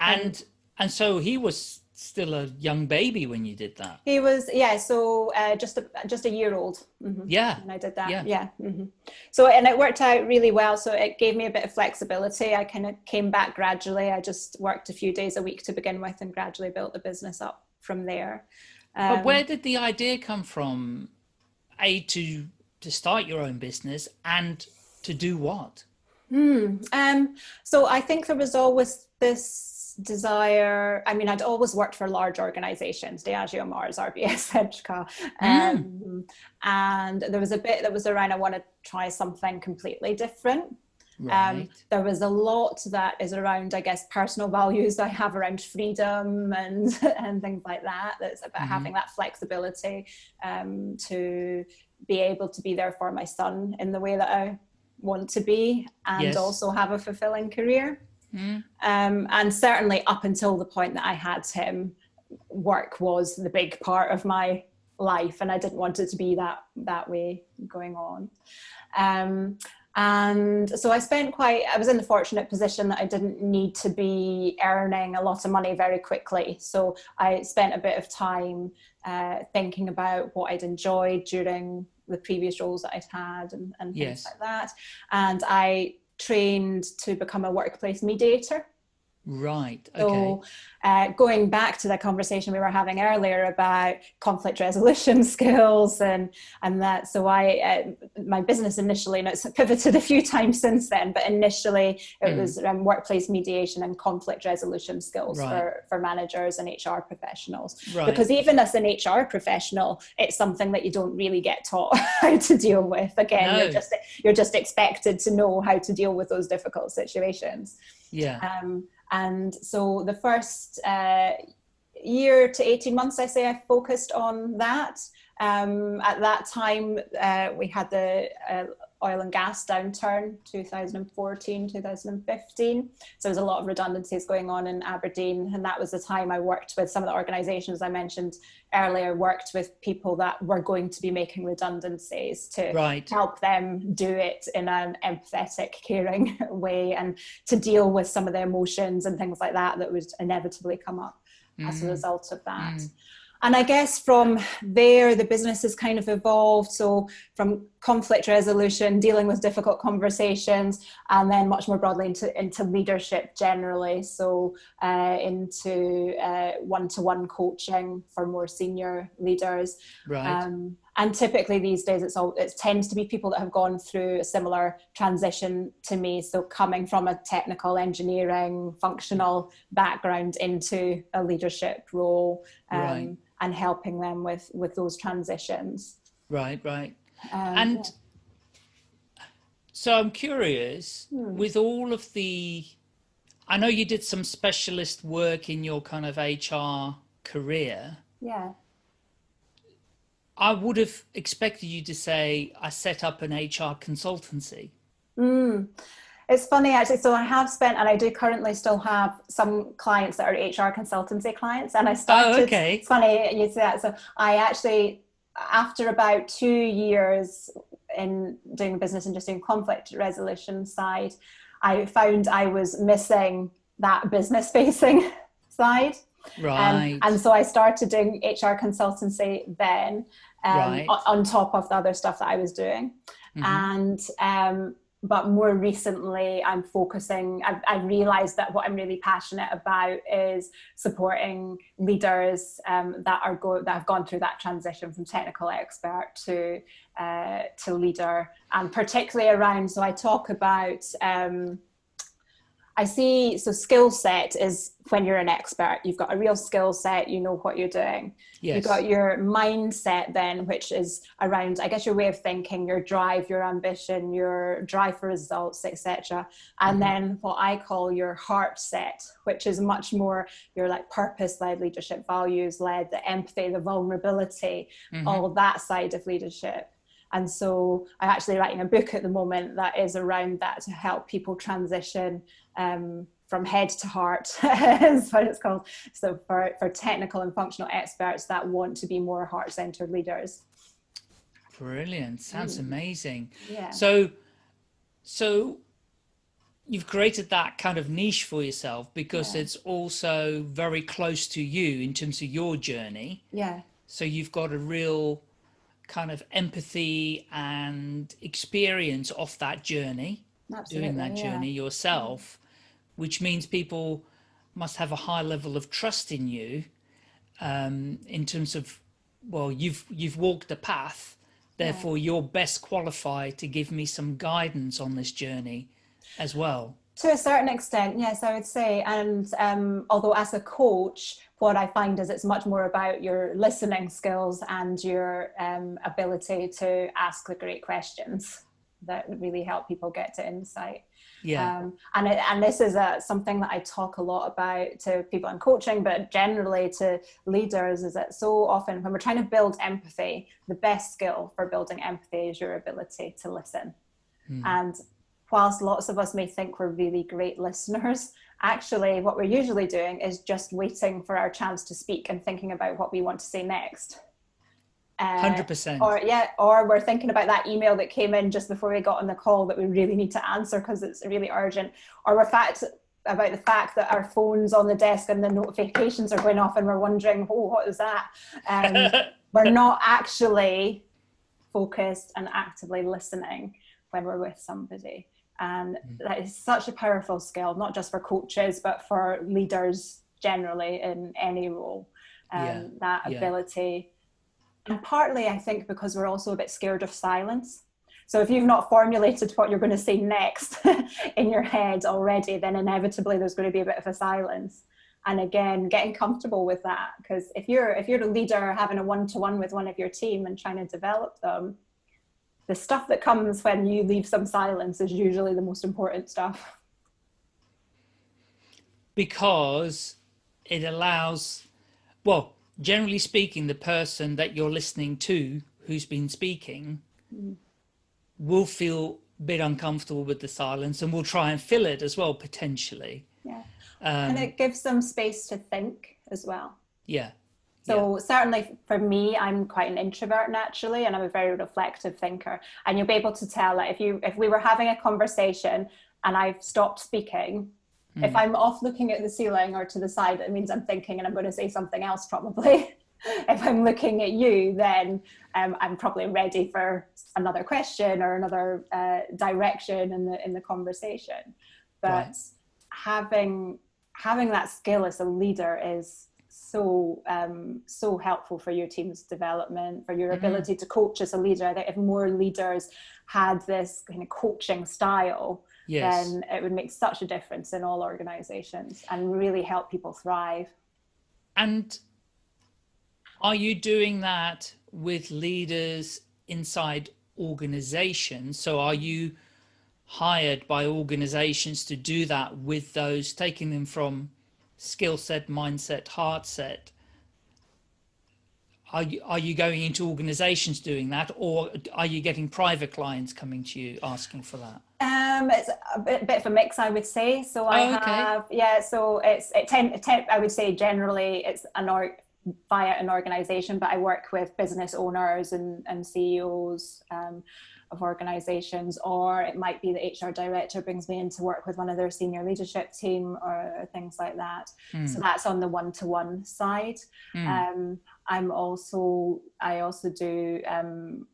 and and, so he was still a young baby when you did that. He was, yeah. So uh, just a just a year old. Mm-hmm. Yeah. And I did that. Yeah. yeah. Mm-hmm. So and it worked out really well. So it gave me a bit of flexibility. I kind of came back gradually. I just worked a few days a week to begin with, and gradually built the business up from there. Um, but where did the idea come from? A to to start your own business and to do what? Hmm. Um, so I think there was always this desire i mean i'd always worked for large organizations diageo mars rbs Centrica, um, mm. and there was a bit that was around i want to try something completely different um, right. Um, there was a lot that is around, I guess, personal values I have around freedom and and things like that. That's about mm-hmm. having that flexibility um, to be able to be there for my son in the way that I want to be, and yes. also have a fulfilling career. Mm. Um, and certainly up until the point that I had him, work was the big part of my life, and I didn't want it to be that that way going on. Um, and so I spent quite, I was in the fortunate position that I didn't need to be earning a lot of money very quickly. So I spent a bit of time uh, thinking about what I'd enjoyed during the previous roles that I'd had and, and things yes. like that. And I trained to become a workplace mediator. Right. Okay. So, uh, going back to the conversation we were having earlier about conflict resolution skills and and that, so I uh, my business initially, and it's pivoted a few times since then, but initially it mm. was um, workplace mediation and conflict resolution skills right. for for managers and HR professionals. Right. Because even as an HR professional, it's something that you don't really get taught how to deal with. Again, no. you're just you're just expected to know how to deal with those difficult situations. Yeah. Um, and so the first uh, year to 18 months, I say I focused on that. Um, at that time, uh, we had the uh, oil and gas downturn 2014 2015 so there's a lot of redundancies going on in aberdeen and that was the time i worked with some of the organizations i mentioned earlier worked with people that were going to be making redundancies to right. help them do it in an empathetic caring way and to deal with some of the emotions and things like that that would inevitably come up mm. as a mm. result of that mm and I guess from there, the business has kind of evolved. So from conflict resolution, dealing with difficult conversations, and then much more broadly into, into leadership generally. So uh, into uh, one-to-one coaching for more senior leaders. Right. Um, and typically these days it's all it tends to be people that have gone through a similar transition to me so coming from a technical engineering functional background into a leadership role um, right and helping them with with those transitions right right um, and yeah. so i'm curious hmm. with all of the i know you did some specialist work in your kind of hr career yeah i would have expected you to say i set up an hr consultancy mm. It's funny actually. So I have spent, and I do currently still have some clients that are HR consultancy clients. And I started. Oh, okay. It's funny you say that. So I actually, after about two years in doing business and just doing conflict resolution side, I found I was missing that business facing side. Right. Um, and so I started doing HR consultancy then, um, right. on, top of the other stuff that I was doing. Mm-hmm. And um, but more recently i'm focusing I've, I've, realized that what i'm really passionate about is supporting leaders um, that are go that have gone through that transition from technical expert to uh, to leader and particularly around so i talk about um, I see, so skill set is when you're an expert, you've got a real skill set, you know what you're doing. Yes. You've got your mindset then, which is around, I guess, your way of thinking, your drive, your ambition, your drive for results, etc. And mm-hmm. then what I call your heart set, which is much more your like purpose-led leadership, values-led, the empathy, the vulnerability, mm-hmm. all that side of leadership. And so I'm actually writing a book at the moment that is around that to help people transition um, from head to heart is what it's called. So for, for technical and functional experts that want to be more heart-centered leaders. Brilliant. Sounds mm. amazing. Yeah. So, so you've created that kind of niche for yourself because yeah. it's also very close to you in terms of your journey. Yeah. So you've got a real kind of empathy and experience off that journey, Absolutely, doing that yeah. journey yourself, which means people must have a high level of trust in you um, in terms of, well, you've, you've walked the path, therefore yeah. you're best qualified to give me some guidance on this journey as well. To a certain extent, yes, I would say. And um, although as a coach, what I find is it's much more about your listening skills and your um, ability to ask the great questions that really help people get to insight. Yeah. Um, and it, and this is a, something that I talk a lot about to people in coaching, but generally to leaders is that so often when we're trying to build empathy, the best skill for building empathy is your ability to listen. Mm. And whilst lots of us may think we're really great listeners, actually what we're usually doing is just waiting for our chance to speak and thinking about what we want to say next. Hundred uh, percent. Or yeah, or we're thinking about that email that came in just before we got on the call that we really need to answer because it's really urgent. Or we're fact about the fact that our phones on the desk and the notifications are going off and we're wondering, oh, what is that? Um, we're not actually focused and actively listening when we're with somebody. And mm. that is such a powerful skill, not just for coaches, but for leaders generally in any role. Um, yeah. That ability. Yeah. And partly, I think, because we're also a bit scared of silence. So if you've not formulated what you're going to say next in your head already, then inevitably there's going to be a bit of a silence. And again, getting comfortable with that, because if you're if you're a leader having a one-to-one -one with one of your team and trying to develop them, the stuff that comes when you leave some silence is usually the most important stuff. Because it allows, well, generally speaking, the person that you're listening to who's been speaking mm. will feel a bit uncomfortable with the silence and will try and fill it as well, potentially. Yeah. Um, and it gives them space to think as well. Yeah. So yeah. certainly for me, I'm quite an introvert naturally, and I'm a very reflective thinker. And you'll be able to tell that if you if we were having a conversation and I've stopped speaking, mm. if I'm off looking at the ceiling or to the side, it means I'm thinking and I'm going to say something else probably. if I'm looking at you, then um, I'm probably ready for another question or another uh, direction in the in the conversation. But right. having having that skill as a leader is so um, so helpful for your team's development, for your mm-hmm. ability to coach as a leader. That if more leaders had this kind of coaching style, yes. then it would make such a difference in all organizations and really help people thrive. And are you doing that with leaders inside organizations? So are you hired by organizations to do that with those, taking them from skill set, mindset, heart set. Are you, are you going into organizations doing that or are you getting private clients coming to you asking for that? Um, it's a bit, bit of a mix, I would say. So I oh, okay. have, yeah, so it's, it tend, tend, I would say generally it's an org, via an organization, but I work with business owners and, and CEOs, um, of organizations, or it might be the HR director brings me in to work with one of their senior leadership team or things like that. Mm. So that's on the one-to-one -one side. Mm. Um, I'm also, I also do, um,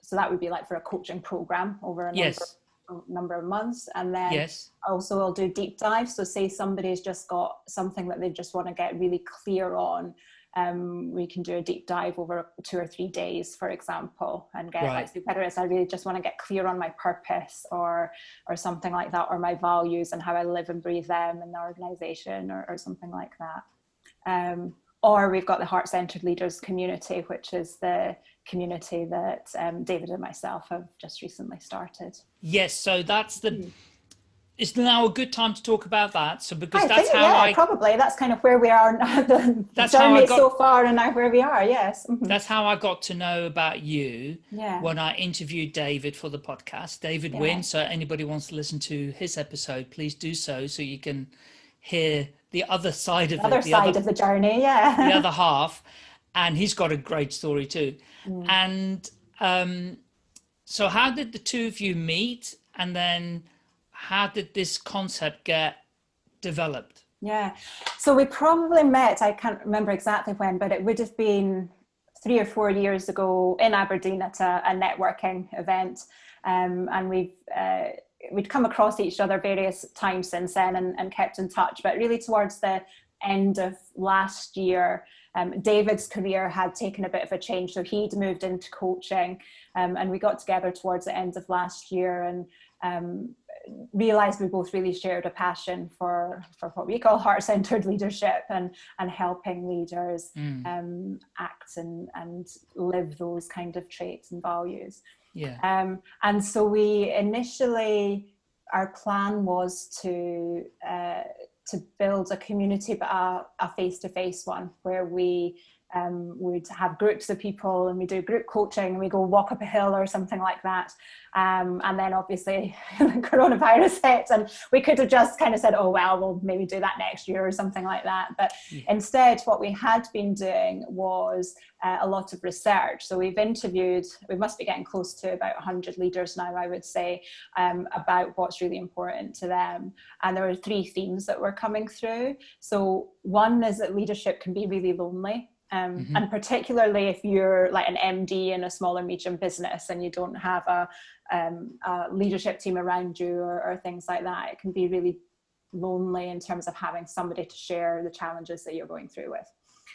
so that would be like for a coaching program over a yes. number, number of months. And then yes. also I'll do deep dives. So say somebody's just got something that they just want to get really clear on um, we can do a deep dive over two or three days, for example, and get right. like whether it's I really just want to get clear on my purpose or or something like that, or my values and how I live and breathe them in the organization or, or something like that. Um, or we've got the heart-centered leaders community, which is the community that um, David and myself have just recently started. Yes, so that's the. Mm. is now a good time to talk about that? So because I that's think, how yeah, I probably that's kind of where we are now. The That's how I journey got- so far, and now where we are. Yes. Mhm. that's how I got to know about you Yeah. when I interviewed David for the podcast, David Yeah. Wynn. So anybody wants to listen to his episode, please do so, so you can hear the other side of The other the side other, of the journey. Yeah. the other half. And he's got a great story too. Mm. And um, so, how did the two of you meet? And then, how did this concept get developed? Yeah. So we probably met, I can't remember exactly when, but it would have been three or four years ago in Aberdeen at a, a networking event. Um, and we've, uh, we'd come across each other various times since then and, and kept in touch. But really towards the end of last year, um, David's career had taken a bit of a change. So he'd moved into coaching um, and we got together towards the end of last year and um, realized we both really shared a passion for for what we call heart-centered leadership and and helping leaders Mm, um, act and and live those kind of traits and values yeah. um, and so we initially our plan was to uh, to build a community but a, a face-to-face one where we um, would have groups of people and we do group coaching and we go walk up a hill or something like that. Um, and then obviously the coronavirus hit and we could have just kind of said oh well we'll maybe do that next year or something like that. But Yeah. instead what we had been doing was uh, a lot of research. So we've interviewed we must be getting close to about 100 leaders now i would say um, about what's really important to them. And there are three themes that were coming through. So one is that leadership can be really lonely um, Mhm. and particularly if you're like an MD in a small or medium business and you don't have a, um, a leadership team around you or, or things like that, it can be really lonely in terms of having somebody to share the challenges that you're going through with.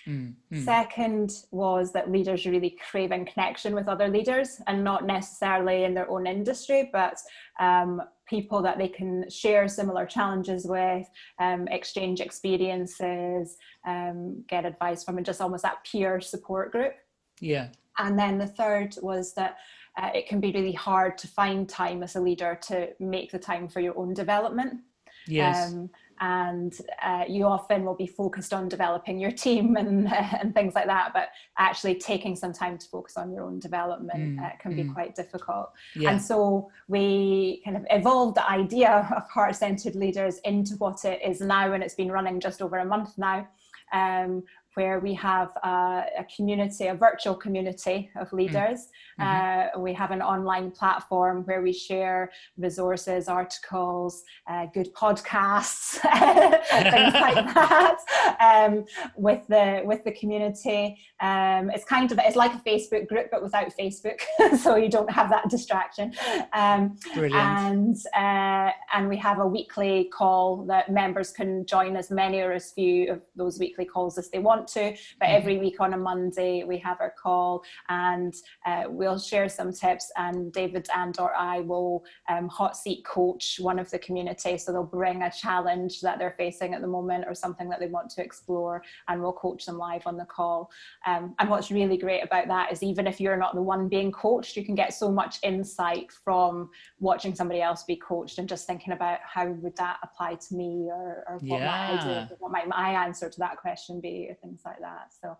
Mm, mm. Second was that leaders are really craving connection with other leaders and not necessarily in their own industry, but um, people that they can share similar challenges with, um, exchange experiences, um, get advice from, and just almost that peer support group. Yeah. And then the third was that uh, it can be really hard to find time as a leader to make the time for your own development. Yes. Um, and uh, you often will be focused on developing your team and, and things like that, but actually taking some time to focus on your own development Mm, uh, can be mm. quite difficult. yeah. And so we kind of evolved the idea of heart centered leaders into what it is now, and it's been running just over a month now. Um, where we have a, a community, a virtual community of leaders. Uh, we have an online platform where we share resources, articles, uh, good podcasts, things like that, um, with the with the community. Um, it's kind of it's like a Facebook group, but without Facebook, so you don't have that distraction. Um, and uh, and we have a weekly call that members can join as many or as few of those weekly calls as they want to. But every week on a Monday we have our call, and uh, we'll share some tips. And David and or I will um, hot seat coach one of the community, so they'll bring a challenge that they're facing at the moment or something that they want to explore, and we'll coach them live on the call. Um, and what's really great about that is even if you're not the one being coached, you can get so much insight from watching somebody else be coached and just thinking about how would that apply to me or, or what might I do, what might my answer to that question be things like that. So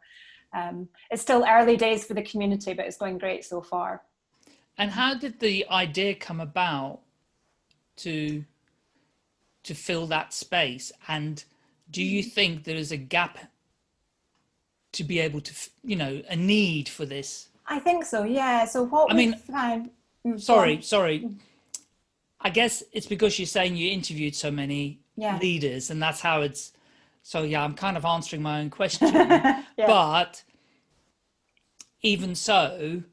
um, it's still early days for the community, but it's going great so far. And how did the idea come about to to fill that space? And do you Hmm. think there is a gap to be able to, you know, a need for this? I think so, yeah. So what I mean, found. Mm, Sorry, sorry. I guess it's because you're saying you interviewed so many Yeah. leaders, and that's how it's. So yeah, I'm kind of answering my own question, Yeah. but even so,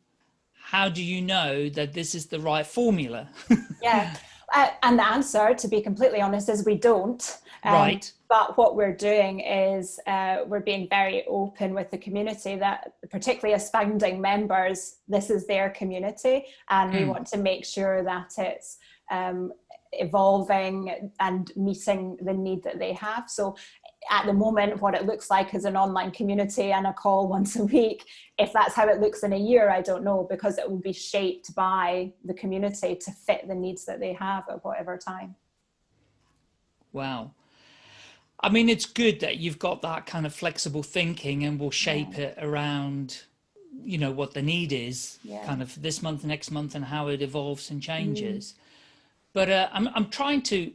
how do you know that this is the right formula? yeah. Uh, and the answer, to be completely honest, is we don't. Um, Right. But what we're doing is uh, we're being very open with the community that, particularly as founding members, this is their community, and we Mm. want to make sure that it's um, evolving and meeting the need that they have. So at the moment, what it looks like is an online community and a call once a week. If that's how it looks in a year, I don't know, because it will be shaped by the community to fit the needs that they have at whatever time. Wow. I mean, it's good that you've got that kind of flexible thinking and will shape yeah. it around, you know, what the need is yeah. kind of this month, next month and how it evolves and changes. Mm. But uh, I'm, I'm trying to,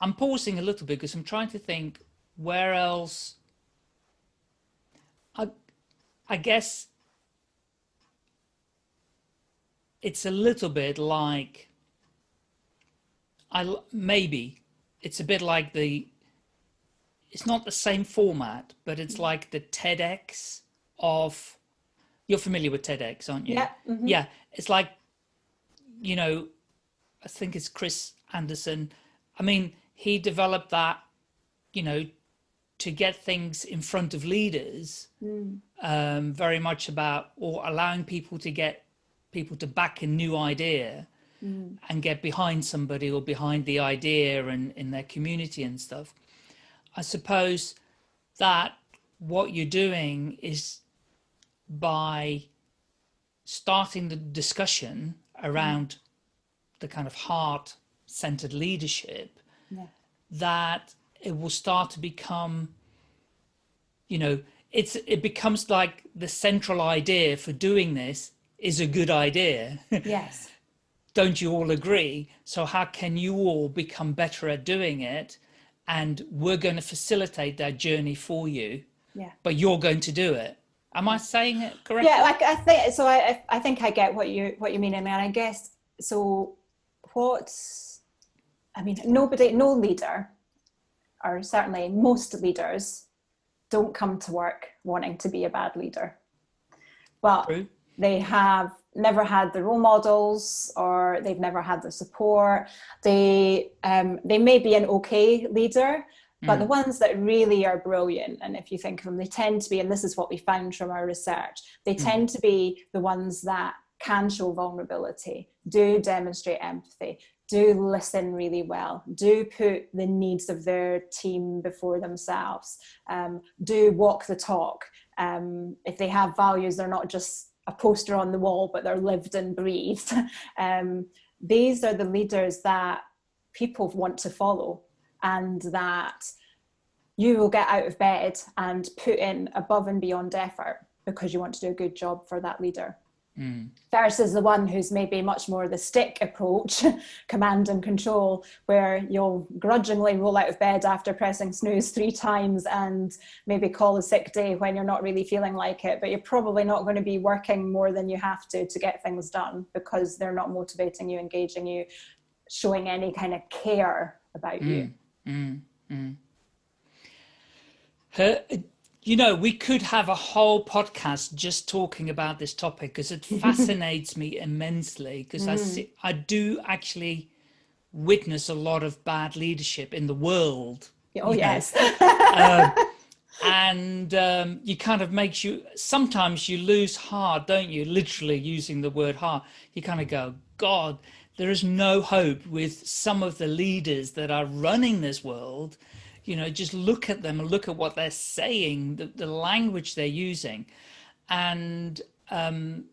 I'm pausing a little bit because I'm trying to think where else, I, I guess it's a little bit like, I maybe it's a bit like the it's not the same format, but it's mm-hmm. like the TEDx of, you're familiar with TEDx, aren't you? Yeah. Mm -hmm. Yeah. It's like, you know, I think it's Chris Anderson. I mean, he developed that, you know, to get things in front of leaders, mm. um, very much about, or allowing people to get people to back a new idea mm. and get behind somebody or behind the idea and in their community and stuff. I suppose that what you're doing is by starting the discussion around the kind of heart centered leadership yeah. that it will start to become you know it's it becomes like the central idea for doing this is a good idea yes don't you all agree so how can you all become better at doing it and we're going to facilitate that journey for you. Yeah. But you're going to do it. Am I saying it correctly? Yeah, like I think so. I I think I get what you what you mean, and I guess so. What I mean, nobody, no leader, or certainly most leaders, don't come to work wanting to be a bad leader. But they have never had the role models or they've never had the support. They, um, they may be an okay leader, but mm. the ones that really are brilliant, and if you think of them, they tend to be, and this is what we found from our research, they mm. tend to be the ones that can show vulnerability, do demonstrate empathy, do listen really well, do put the needs of their team before themselves, um, do walk the talk. Um, if they have values, they're not just a poster on the wall, but they're lived and breathed. um, these are the leaders that people want to follow and that you will get out of bed and put in above and beyond effort because you want to do a good job for that leader mm. versus the one who's maybe much more the stick approach, command and control, where you'll grudgingly roll out of bed after pressing snooze three times and maybe call a sick day when you're not really feeling like it, but you're probably not going to be working more than you have to to get things done because they're not motivating you, engaging you, showing any kind of care about mm. you. Mm. mm. Her, you know, we could have a whole podcast just talking about this topic because it fascinates me immensely because mm. I see, I do actually witness a lot of bad leadership in the world. Oh, yes. uh, and um, you kind of makes you, sometimes you lose heart, don't you? Literally using the word heart. You kind of go, God, there is no hope with some of the leaders that are running this world you know, just look at them and look at what they're saying, the, the language they're using. And um,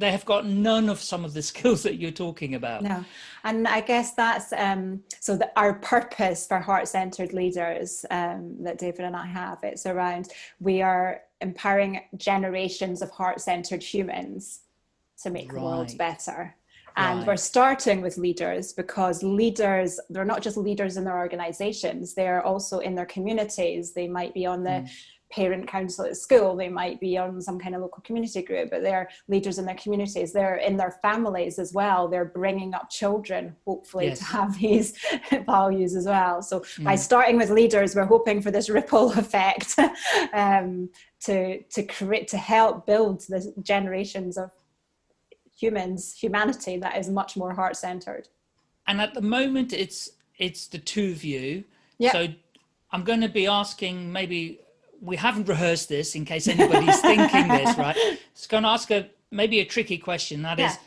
they have got none of some of the skills that you're talking about. No, and I guess that's um, so that our purpose for heart-centered leaders um, that David and I have, it's around we are empowering generations of heart-centered humans to make right. the world better. And right. we're starting with leaders because leaders, they're not just leaders in their organizations, they're also in their communities. They might be on the mm. parent council at school, they might be on some kind of local community group, but they're leaders in their communities. They're in their families as well. They're bringing up children, hopefully yes. to have these values as well. So mm. by starting with leaders, we're hoping for this ripple effect um, to, to create, to help build the generations of humans, humanity that is much more heart centered. And at the moment, it's it's the two of you. Yeah. So I'm going to be asking maybe we haven't rehearsed this in case anybody's thinking this, right? It's going to ask a maybe a tricky question. That yeah. is,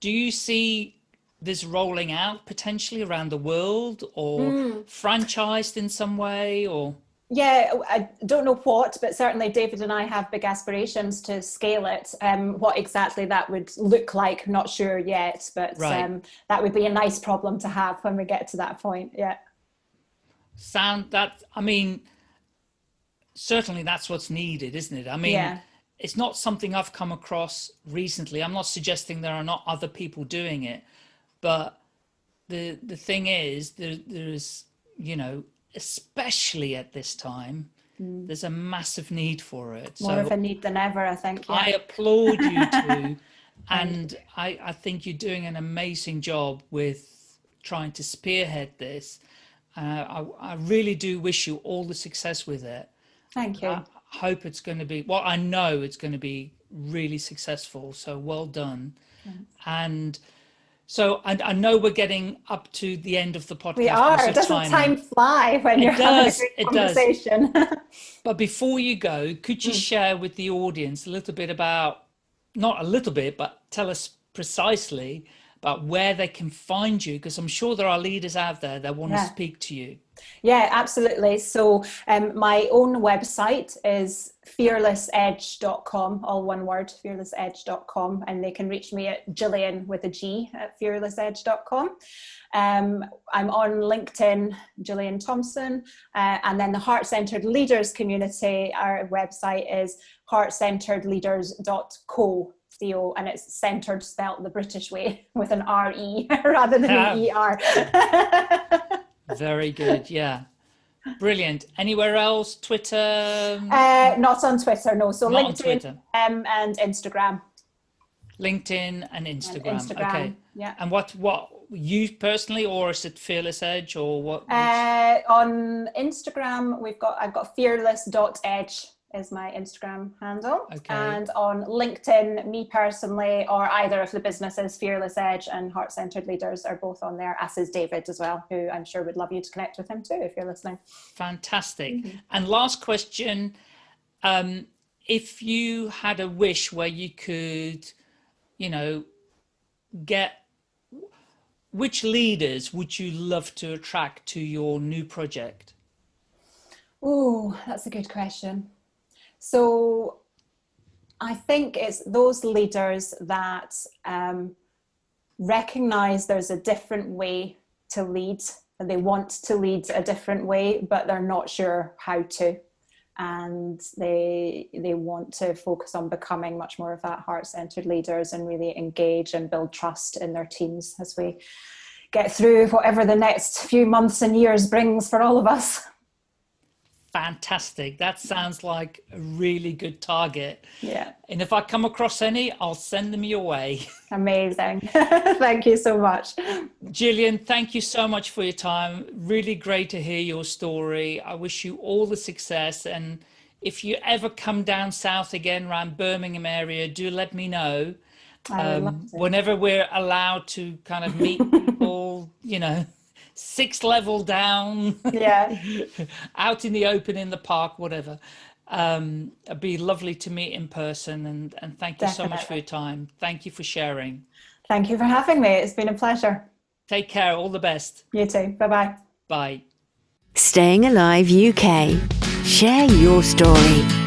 do you see this rolling out potentially around the world or mm. franchised in some way or? Yeah, I don't know what, but certainly David and I have big aspirations to scale it. Um, what exactly that would look like, not sure yet, but right. um, that would be a nice problem to have when we get to that point. Yeah. sound that i mean certainly that's what's needed isn't it i mean yeah. it's not something i've come across recently i'm not suggesting there are not other people doing it but the the thing is there, there's you know especially at this time mm. there's a massive need for it. More so of a need than ever i think yeah. i applaud you too and I, I think you're doing an amazing job with trying to spearhead this. Uh, I, I really do wish you all the success with it. Thank you. I hope it's going to be well i know it's going to be really successful so well done. And so I, I, know we're getting up to the end of the podcast. We are. Doesn't time, time fly when it you're does, having a great conversation? but before you go, could you mm. share with the audience a little bit about, not a little bit, but tell us precisely about where they can find you? Because I'm sure there are leaders out there that want yeah. to speak to you. Yeah, absolutely. So um, my own website is fearlessedge.com, all one word, fearlessedge.com, and they can reach me at Gillian with a G at fearlessedge.com. Um, I'm on LinkedIn, Gillian Thompson, uh, and then the Heart Centered Leaders community, our website is heartcentredleaders.co. CO, and it's centered spelt the British way with an R-E rather than an E-R. Very good. Yeah. Brilliant. Anywhere else? Twitter? Uh, not on Twitter, no. So not LinkedIn um, and Instagram. LinkedIn and Instagram. And Instagram. Okay. Yeah. And what what you personally, or is it Fearless Edge, or what? Uh, on Instagram, we've got I've got fearless.edge is my Instagram handle. Okay. And on LinkedIn, me personally, or either of the businesses, Fearless Edge and Heart Centered Leaders are both on there, as is David as well, who I'm sure would love you to connect with him too if you're listening. Fantastic. Mm -hmm. And last question, um, if you had a wish where you could, you know, get, which leaders would you love to attract to your new project? Oh, that's a good question. So I think it's those leaders that um, recognize there's a different way to lead and they want to lead a different way, but they're not sure how to. And they, they want to focus on becoming much more of that heart-centered leaders and really engage and build trust in their teams as we get through whatever the next few months and years brings for all of us. Fantastic. That sounds like a really good target. Yeah. And if I come across any, I'll send them your way. Amazing. thank you so much. Gillian, thank you so much for your time. Really great to hear your story. I wish you all the success. And if you ever come down south again around Birmingham area, do let me know. Um, whenever we're allowed to kind of meet people, you know, six level down. Yeah. Out in the open in the park whatever. Um it'd be lovely to meet in person and and thank you Definitely. so much for your time. Thank you for sharing. Thank you for having me. It's been a pleasure. Take care. All the best. You too. Bye bye. Bye staying alive uk share your story